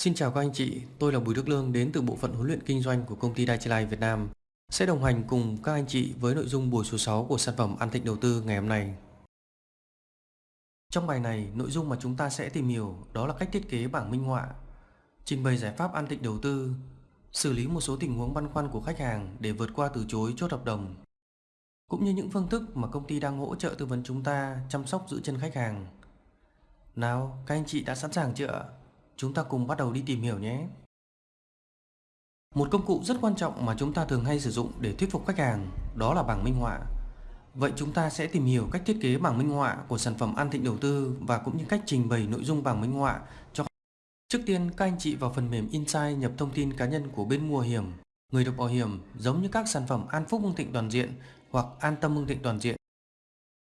Xin chào các anh chị, tôi là Bùi Đức Lương đến từ bộ phận huấn luyện kinh doanh của công ty Daiichi Việt Nam sẽ đồng hành cùng các anh chị với nội dung buổi số 6 của sản phẩm An Thịnh Đầu tư ngày hôm nay. Trong bài này, nội dung mà chúng ta sẽ tìm hiểu đó là cách thiết kế bảng minh họa, trình bày giải pháp An Thịnh Đầu tư, xử lý một số tình huống băn khoăn của khách hàng để vượt qua từ chối chốt hợp đồng, cũng như những phương thức mà công ty đang hỗ trợ tư vấn chúng ta chăm sóc giữ chân khách hàng. Nào, các anh chị đã sẵn sàng chưa Chúng ta cùng bắt đầu đi tìm hiểu nhé. Một công cụ rất quan trọng mà chúng ta thường hay sử dụng để thuyết phục khách hàng đó là bảng minh họa. Vậy chúng ta sẽ tìm hiểu cách thiết kế bảng minh họa của sản phẩm An Thịnh Đầu tư và cũng như cách trình bày nội dung bảng minh họa cho Trước tiên các anh chị vào phần mềm Insight nhập thông tin cá nhân của bên mua bảo hiểm, người được bảo hiểm giống như các sản phẩm An Phúc Hưng Thịnh Toàn Diện hoặc An Tâm Hưng Thịnh Toàn Diện.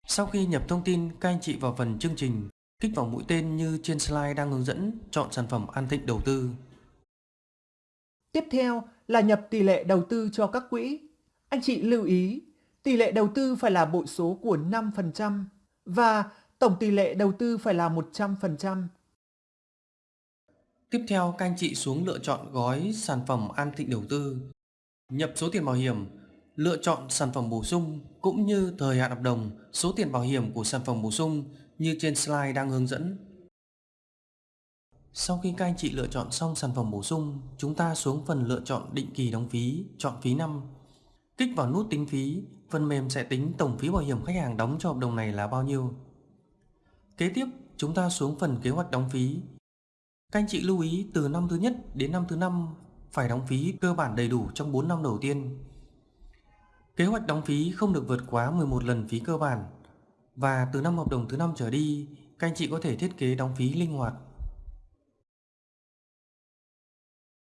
Sau khi nhập thông tin, các anh chị vào phần chương trình Kích vào mũi tên như trên slide đang hướng dẫn chọn sản phẩm An Thịnh đầu tư. Tiếp theo là nhập tỷ lệ đầu tư cho các quỹ. Anh chị lưu ý, tỷ lệ đầu tư phải là bội số của 5% và tổng tỷ lệ đầu tư phải là 100%. Tiếp theo các anh chị xuống lựa chọn gói sản phẩm An Thịnh đầu tư. Nhập số tiền bảo hiểm, lựa chọn sản phẩm bổ sung cũng như thời hạn hợp đồng, số tiền bảo hiểm của sản phẩm bổ sung như trên slide đang hướng dẫn. Sau khi các anh chị lựa chọn xong sản phẩm bổ sung, chúng ta xuống phần lựa chọn định kỳ đóng phí, chọn phí năm. Kích vào nút tính phí, phần mềm sẽ tính tổng phí bảo hiểm khách hàng đóng cho hợp đồng này là bao nhiêu. Kế tiếp, chúng ta xuống phần kế hoạch đóng phí. Các anh chị lưu ý từ năm thứ nhất đến năm thứ năm phải đóng phí cơ bản đầy đủ trong 4 năm đầu tiên. Kế hoạch đóng phí không được vượt quá 11 lần phí cơ bản và từ năm hợp đồng thứ năm trở đi, các anh chị có thể thiết kế đóng phí linh hoạt.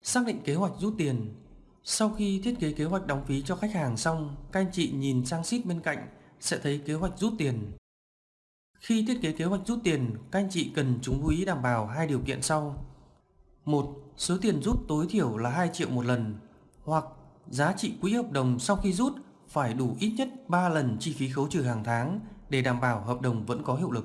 Xác định kế hoạch rút tiền Sau khi thiết kế kế hoạch đóng phí cho khách hàng xong, các anh chị nhìn sang sheet bên cạnh sẽ thấy kế hoạch rút tiền. Khi thiết kế kế hoạch rút tiền, các anh chị cần chú ý đảm bảo hai điều kiện sau. một Số tiền rút tối thiểu là 2 triệu một lần hoặc giá trị quỹ hợp đồng sau khi rút phải đủ ít nhất 3 lần chi phí khấu trừ hàng tháng để đảm bảo hợp đồng vẫn có hiệu lực.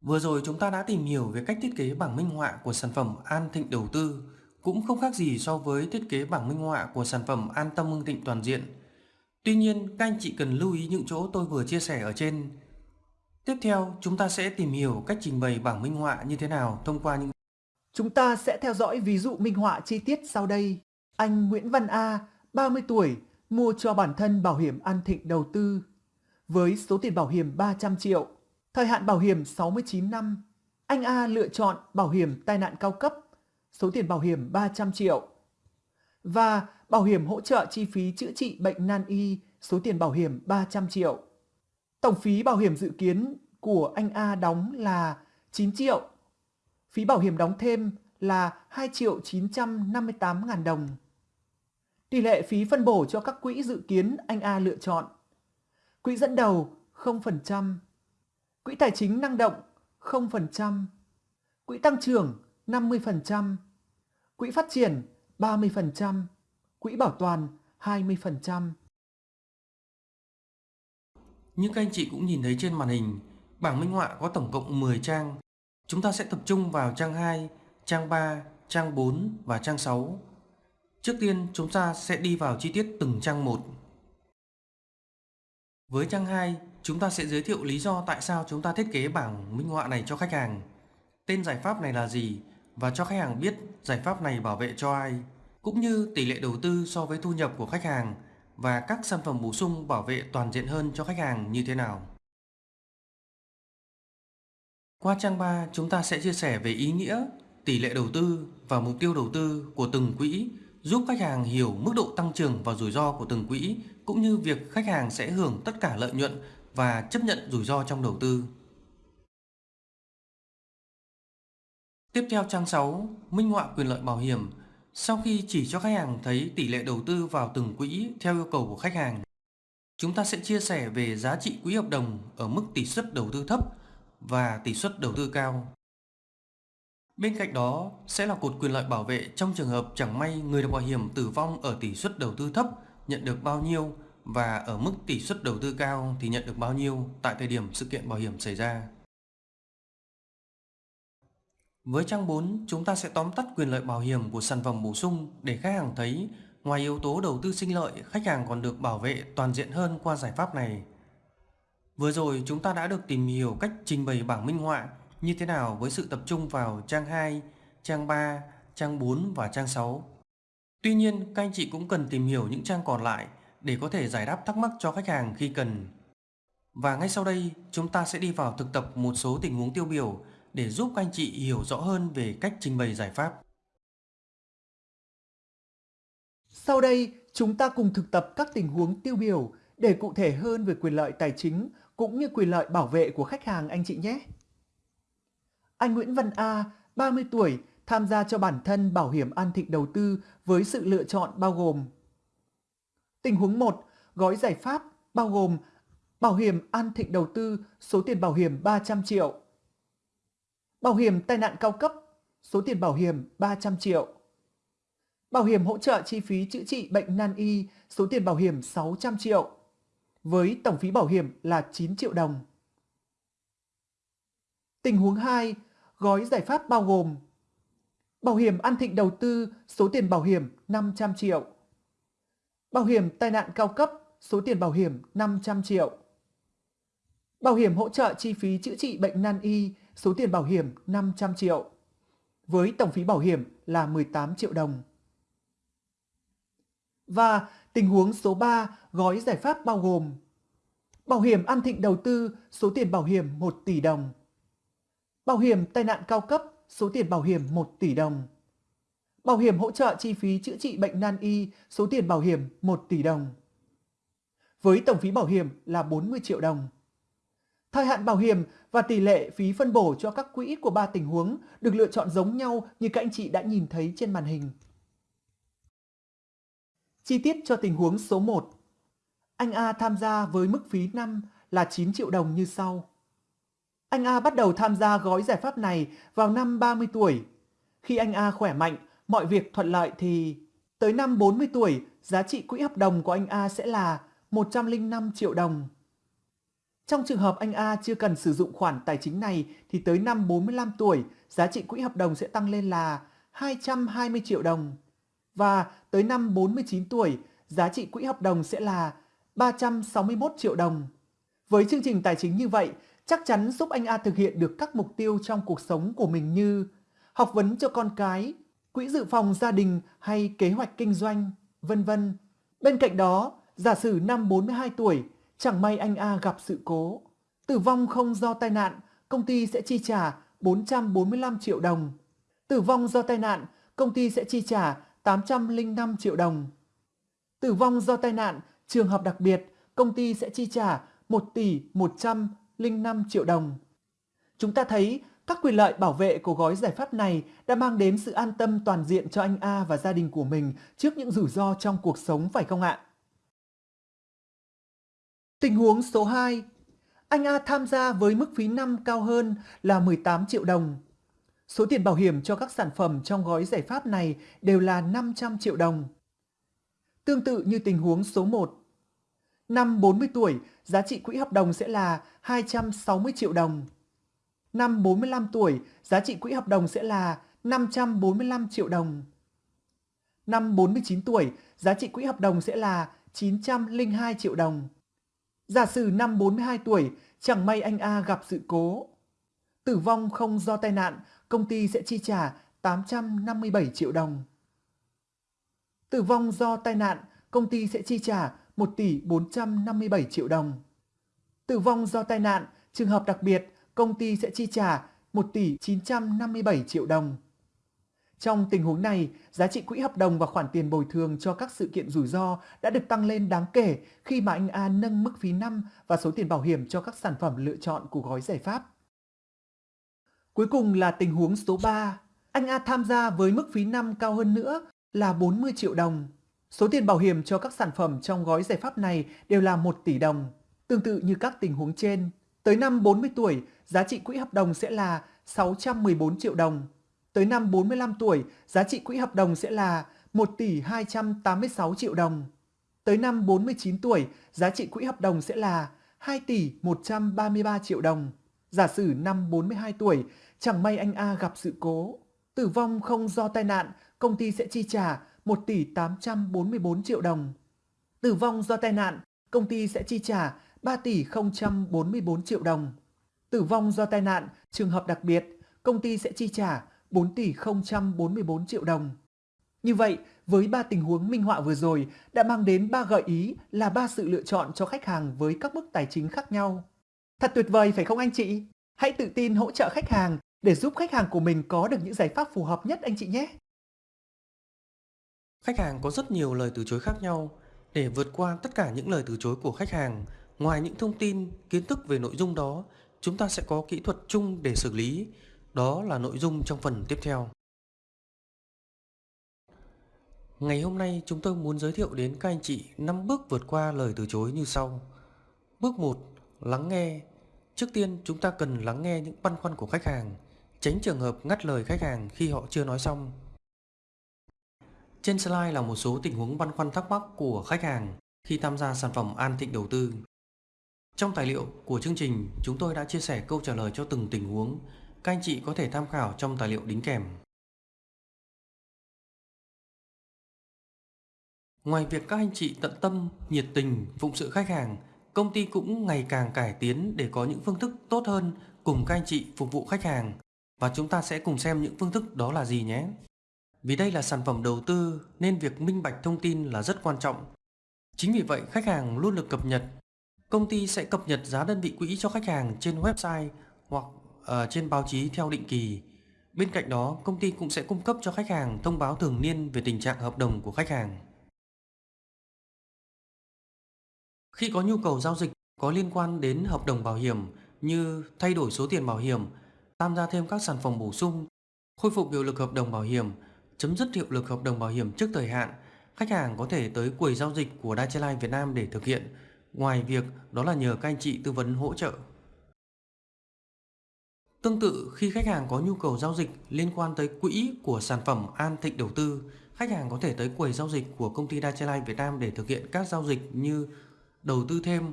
Vừa rồi chúng ta đã tìm hiểu về cách thiết kế bảng minh họa của sản phẩm An Thịnh Đầu tư, cũng không khác gì so với thiết kế bảng minh họa của sản phẩm An Tâm Hưng Thịnh Toàn Diện. Tuy nhiên, các anh chị cần lưu ý những chỗ tôi vừa chia sẻ ở trên. Tiếp theo, chúng ta sẽ tìm hiểu cách trình bày bảng minh họa như thế nào thông qua những Chúng ta sẽ theo dõi ví dụ minh họa chi tiết sau đây. Anh Nguyễn Văn A, 30 tuổi, mua cho bản thân bảo hiểm An Thịnh đầu tư với số tiền bảo hiểm 300 triệu, thời hạn bảo hiểm 69 năm. Anh A lựa chọn bảo hiểm tai nạn cao cấp, số tiền bảo hiểm 300 triệu và bảo hiểm hỗ trợ chi phí chữa trị bệnh nan y, số tiền bảo hiểm 300 triệu. Tổng phí bảo hiểm dự kiến của anh A đóng là 9 triệu. Phí bảo hiểm đóng thêm là 2 triệu 958 ngàn đồng. Tỷ lệ phí phân bổ cho các quỹ dự kiến anh A lựa chọn Quỹ dẫn đầu 0%, quỹ tài chính năng động 0%, quỹ tăng trưởng 50%, quỹ phát triển 30%, quỹ bảo toàn 20%. Như các anh chị cũng nhìn thấy trên màn hình, bảng minh họa có tổng cộng 10 trang. Chúng ta sẽ tập trung vào trang 2, trang 3, trang 4 và trang 6. Trước tiên chúng ta sẽ đi vào chi tiết từng trang một. Với trang 2, chúng ta sẽ giới thiệu lý do tại sao chúng ta thiết kế bảng minh họa này cho khách hàng. Tên giải pháp này là gì và cho khách hàng biết giải pháp này bảo vệ cho ai, cũng như tỷ lệ đầu tư so với thu nhập của khách hàng và các sản phẩm bổ sung bảo vệ toàn diện hơn cho khách hàng như thế nào. Qua trang 3, chúng ta sẽ chia sẻ về ý nghĩa, tỷ lệ đầu tư và mục tiêu đầu tư của từng quỹ giúp khách hàng hiểu mức độ tăng trưởng và rủi ro của từng quỹ cũng như việc khách hàng sẽ hưởng tất cả lợi nhuận và chấp nhận rủi ro trong đầu tư. Tiếp theo trang 6, minh họa quyền lợi bảo hiểm. Sau khi chỉ cho khách hàng thấy tỷ lệ đầu tư vào từng quỹ theo yêu cầu của khách hàng, chúng ta sẽ chia sẻ về giá trị quỹ hợp đồng ở mức tỷ suất đầu tư thấp và tỷ suất đầu tư cao. Bên cạnh đó sẽ là cột quyền lợi bảo vệ trong trường hợp chẳng may người được bảo hiểm tử vong ở tỷ suất đầu tư thấp nhận được bao nhiêu và ở mức tỷ suất đầu tư cao thì nhận được bao nhiêu tại thời điểm sự kiện bảo hiểm xảy ra. Với trang 4, chúng ta sẽ tóm tắt quyền lợi bảo hiểm của sản phẩm bổ sung để khách hàng thấy ngoài yếu tố đầu tư sinh lợi, khách hàng còn được bảo vệ toàn diện hơn qua giải pháp này. Vừa rồi chúng ta đã được tìm hiểu cách trình bày bảng minh họa như thế nào với sự tập trung vào trang 2, trang 3, trang 4 và trang 6. Tuy nhiên, các anh chị cũng cần tìm hiểu những trang còn lại để có thể giải đáp thắc mắc cho khách hàng khi cần. Và ngay sau đây, chúng ta sẽ đi vào thực tập một số tình huống tiêu biểu để giúp các anh chị hiểu rõ hơn về cách trình bày giải pháp. Sau đây, chúng ta cùng thực tập các tình huống tiêu biểu để cụ thể hơn về quyền lợi tài chính cũng như quyền lợi bảo vệ của khách hàng anh chị nhé. Anh Nguyễn Văn A, 30 tuổi, tham gia cho bản thân bảo hiểm an thịnh đầu tư với sự lựa chọn bao gồm Tình huống 1, gói giải pháp bao gồm bảo hiểm an thịnh đầu tư số tiền bảo hiểm 300 triệu, bảo hiểm tai nạn cao cấp số tiền bảo hiểm 300 triệu, bảo hiểm hỗ trợ chi phí chữa trị bệnh nan y số tiền bảo hiểm 600 triệu, với tổng phí bảo hiểm là 9 triệu đồng. Tình huống 2, gói giải pháp bao gồm Bảo hiểm An Thịnh đầu tư số tiền bảo hiểm 500 triệu. Bảo hiểm tai nạn cao cấp số tiền bảo hiểm 500 triệu. Bảo hiểm hỗ trợ chi phí chữa trị bệnh nan y số tiền bảo hiểm 500 triệu. Với tổng phí bảo hiểm là 18 triệu đồng. Và tình huống số 3 gói giải pháp bao gồm Bảo hiểm An Thịnh đầu tư số tiền bảo hiểm 1 tỷ đồng. Bảo hiểm tai nạn cao cấp số tiền bảo hiểm 1 tỷ đồng. Bảo hiểm hỗ trợ chi phí chữa trị bệnh nan y, số tiền bảo hiểm 1 tỷ đồng. Với tổng phí bảo hiểm là 40 triệu đồng. Thời hạn bảo hiểm và tỷ lệ phí phân bổ cho các quỹ của ba tình huống được lựa chọn giống nhau như các anh chị đã nhìn thấy trên màn hình. Chi tiết cho tình huống số 1. Anh A tham gia với mức phí năm là 9 triệu đồng như sau. Anh A bắt đầu tham gia gói giải pháp này vào năm 30 tuổi. Khi anh A khỏe mạnh, mọi việc thuận lợi thì tới năm 40 tuổi, giá trị quỹ hợp đồng của anh A sẽ là 105 triệu đồng. Trong trường hợp anh A chưa cần sử dụng khoản tài chính này thì tới năm 45 tuổi, giá trị quỹ hợp đồng sẽ tăng lên là 220 triệu đồng. Và tới năm 49 tuổi, giá trị quỹ hợp đồng sẽ là 361 triệu đồng. Với chương trình tài chính như vậy, chắc chắn giúp anh A thực hiện được các mục tiêu trong cuộc sống của mình như học vấn cho con cái, quỹ dự phòng gia đình hay kế hoạch kinh doanh, vân vân. Bên cạnh đó, giả sử năm 42 tuổi, chẳng may anh A gặp sự cố, tử vong không do tai nạn, công ty sẽ chi trả 445 triệu đồng. Tử vong do tai nạn, công ty sẽ chi trả 805 triệu đồng. Tử vong do tai nạn, trường hợp đặc biệt, công ty sẽ chi trả 1 tỷ 100 005 triệu đồng. Chúng ta thấy các quyền lợi bảo vệ của gói giải pháp này đã mang đến sự an tâm toàn diện cho anh A và gia đình của mình trước những rủi ro trong cuộc sống phải không ạ? Tình huống số 2. Anh A tham gia với mức phí năm cao hơn là 18 triệu đồng. Số tiền bảo hiểm cho các sản phẩm trong gói giải pháp này đều là 500 triệu đồng. Tương tự như tình huống số 1, Năm 40 tuổi, giá trị quỹ hợp đồng sẽ là 260 triệu đồng. Năm 45 tuổi, giá trị quỹ hợp đồng sẽ là 545 triệu đồng. Năm 49 tuổi, giá trị quỹ hợp đồng sẽ là 902 triệu đồng. Giả sử năm 42 tuổi, chẳng may anh A gặp sự cố. Tử vong không do tai nạn, công ty sẽ chi trả 857 triệu đồng. Tử vong do tai nạn, công ty sẽ chi trả 1 tỷ 457 triệu đồng. Tử vong do tai nạn, trường hợp đặc biệt, công ty sẽ chi trả 1 tỷ 957 triệu đồng. Trong tình huống này, giá trị quỹ hợp đồng và khoản tiền bồi thường cho các sự kiện rủi ro đã được tăng lên đáng kể khi mà anh A nâng mức phí năm và số tiền bảo hiểm cho các sản phẩm lựa chọn của gói giải pháp. Cuối cùng là tình huống số 3. Anh A tham gia với mức phí năm cao hơn nữa là 40 triệu đồng. Số tiền bảo hiểm cho các sản phẩm trong gói giải pháp này đều là 1 tỷ đồng. Tương tự như các tình huống trên, tới năm 40 tuổi, giá trị quỹ hợp đồng sẽ là 614 triệu đồng. Tới năm 45 tuổi, giá trị quỹ hợp đồng sẽ là 1 tỷ 286 triệu đồng. Tới năm 49 tuổi, giá trị quỹ hợp đồng sẽ là 2 tỷ 133 triệu đồng. Giả sử năm 42 tuổi, Chẳng may anh A gặp sự cố, tử vong không do tai nạn, công ty sẽ chi trả 1 tỷ 844 triệu đồng. Tử vong do tai nạn, công ty sẽ chi trả 3 tỷ 044 triệu đồng. Tử vong do tai nạn, trường hợp đặc biệt, công ty sẽ chi trả 4 tỷ 044 triệu đồng. Như vậy, với ba tình huống minh họa vừa rồi đã mang đến ba gợi ý là ba sự lựa chọn cho khách hàng với các mức tài chính khác nhau. Thật tuyệt vời phải không anh chị? Hãy tự tin hỗ trợ khách hàng để giúp khách hàng của mình có được những giải pháp phù hợp nhất anh chị nhé. Khách hàng có rất nhiều lời từ chối khác nhau. Để vượt qua tất cả những lời từ chối của khách hàng, ngoài những thông tin, kiến thức về nội dung đó, chúng ta sẽ có kỹ thuật chung để xử lý. Đó là nội dung trong phần tiếp theo. Ngày hôm nay chúng tôi muốn giới thiệu đến các anh chị 5 bước vượt qua lời từ chối như sau. Bước 1. Lắng nghe. Trước tiên chúng ta cần lắng nghe những băn khoăn của khách hàng, tránh trường hợp ngắt lời khách hàng khi họ chưa nói xong. Trên slide là một số tình huống băn khoăn thắc mắc của khách hàng khi tham gia sản phẩm An Thịnh đầu tư. Trong tài liệu của chương trình, chúng tôi đã chia sẻ câu trả lời cho từng tình huống. Các anh chị có thể tham khảo trong tài liệu đính kèm. Ngoài việc các anh chị tận tâm, nhiệt tình, phụng sự khách hàng, công ty cũng ngày càng cải tiến để có những phương thức tốt hơn cùng các anh chị phục vụ khách hàng. Và chúng ta sẽ cùng xem những phương thức đó là gì nhé. Vì đây là sản phẩm đầu tư nên việc minh bạch thông tin là rất quan trọng. Chính vì vậy khách hàng luôn được cập nhật. Công ty sẽ cập nhật giá đơn vị quỹ cho khách hàng trên website hoặc ở trên báo chí theo định kỳ. Bên cạnh đó, công ty cũng sẽ cung cấp cho khách hàng thông báo thường niên về tình trạng hợp đồng của khách hàng. Khi có nhu cầu giao dịch có liên quan đến hợp đồng bảo hiểm như thay đổi số tiền bảo hiểm, tham gia thêm các sản phẩm bổ sung, khôi phục hiệu lực hợp đồng bảo hiểm, chấm dứt hiệu lực hợp đồng bảo hiểm trước thời hạn, khách hàng có thể tới quầy giao dịch của Daiichi Life Việt Nam để thực hiện. Ngoài việc đó là nhờ các anh chị tư vấn hỗ trợ. Tương tự khi khách hàng có nhu cầu giao dịch liên quan tới quỹ của sản phẩm An Thịnh đầu tư, khách hàng có thể tới quầy giao dịch của công ty Daiichi Life Việt Nam để thực hiện các giao dịch như đầu tư thêm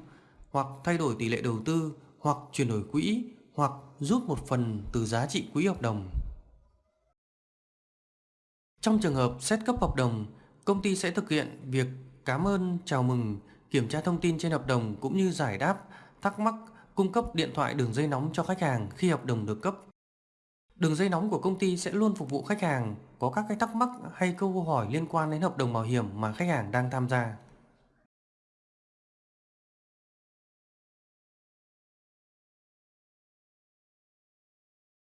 hoặc thay đổi tỷ lệ đầu tư hoặc chuyển đổi quỹ hoặc rút một phần từ giá trị quỹ hợp đồng. Trong trường hợp xét cấp hợp đồng, công ty sẽ thực hiện việc cảm ơn, chào mừng, kiểm tra thông tin trên hợp đồng cũng như giải đáp, thắc mắc, cung cấp điện thoại đường dây nóng cho khách hàng khi hợp đồng được cấp. Đường dây nóng của công ty sẽ luôn phục vụ khách hàng có các cái thắc mắc hay câu hỏi liên quan đến hợp đồng bảo hiểm mà khách hàng đang tham gia.